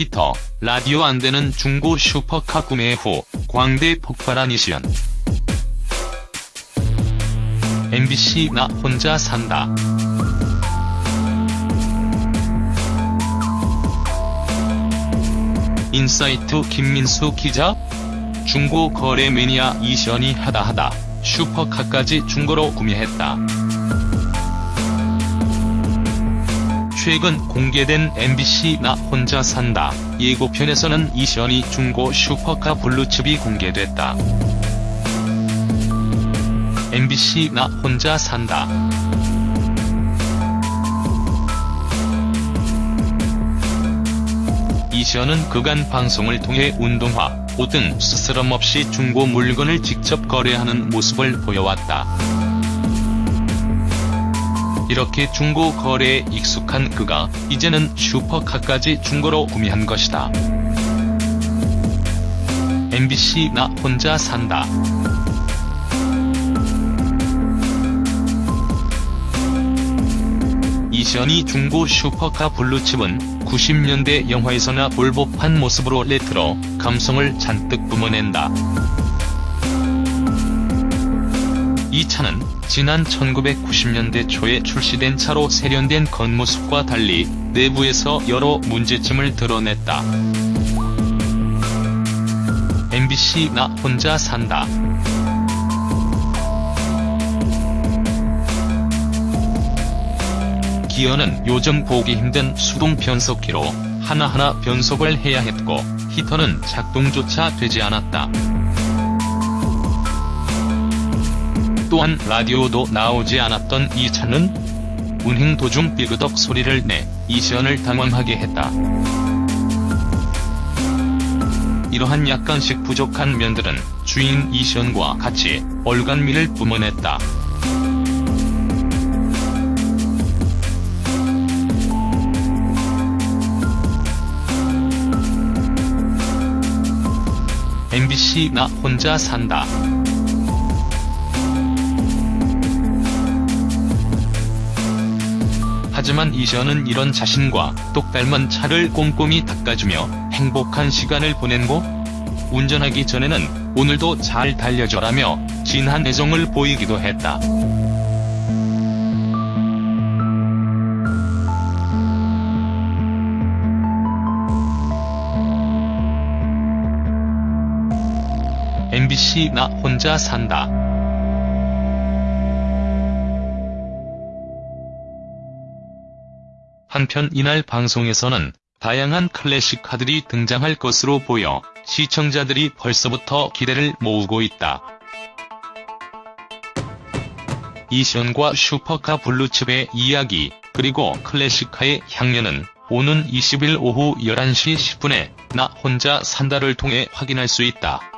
히터, 라디오 안 되는 중고 슈퍼카 구매 후 광대 폭발한 이시언. MBC 나 혼자 산다. 인사이트 김민수 기자? 중고 거래 매니아 이시언이 하다하다 슈퍼카까지 중고로 구매했다. 최근 공개된 MBC 나 혼자 산다 예고편에서는 이시연이 중고 슈퍼카 블루칩이 공개됐다. MBC 나 혼자 산다. 이시연은 그간 방송을 통해 운동화, 옷 등 스스럼 없이 중고 물건을 직접 거래하는 모습을 보여왔다. 이렇게 중고 거래에 익숙한 그가 이제는 슈퍼카까지 중고로 구매한 것이다. MBC 나 혼자 산다. 이시언이 중고 슈퍼카 블루칩은 90년대 영화에서나 볼 법한 모습으로 레트로 감성을 잔뜩 뿜어낸다. 이 차는 지난 1990년대 초에 출시된 차로 세련된 겉모습과 달리 내부에서 여러 문제점을 드러냈다. MBC 나 혼자 산다. 기어는 요즘 보기 힘든 수동 변속기로 하나하나 변속을 해야 했고 히터는 작동조차 되지 않았다. 또한 라디오도 나오지 않았던 이 차는 운행 도중 삐그덕 소리를 내 이시연을 당황하게 했다. 이러한 약간씩 부족한 면들은 주인 이시연과 같이 얼간미를 뿜어냈다. MBC 나 혼자 산다. 하지만 이시연은 이런 자신과 똑 닮은 차를 꼼꼼히 닦아주며 행복한 시간을 보낸고 운전하기 전에는 오늘도 잘 달려줘라며 진한 애정을 보이기도 했다. MBC 나 혼자 산다. 한편 이날 방송에서는 다양한 클래식 카들이 등장할 것으로 보여 시청자들이 벌써부터 기대를 모으고 있다. 이시언과 슈퍼카 블루칩의 이야기, 그리고 클래식카의 향연은 오는 20일 오후 11시 10분에 나 혼자 산다를 통해 확인할 수 있다.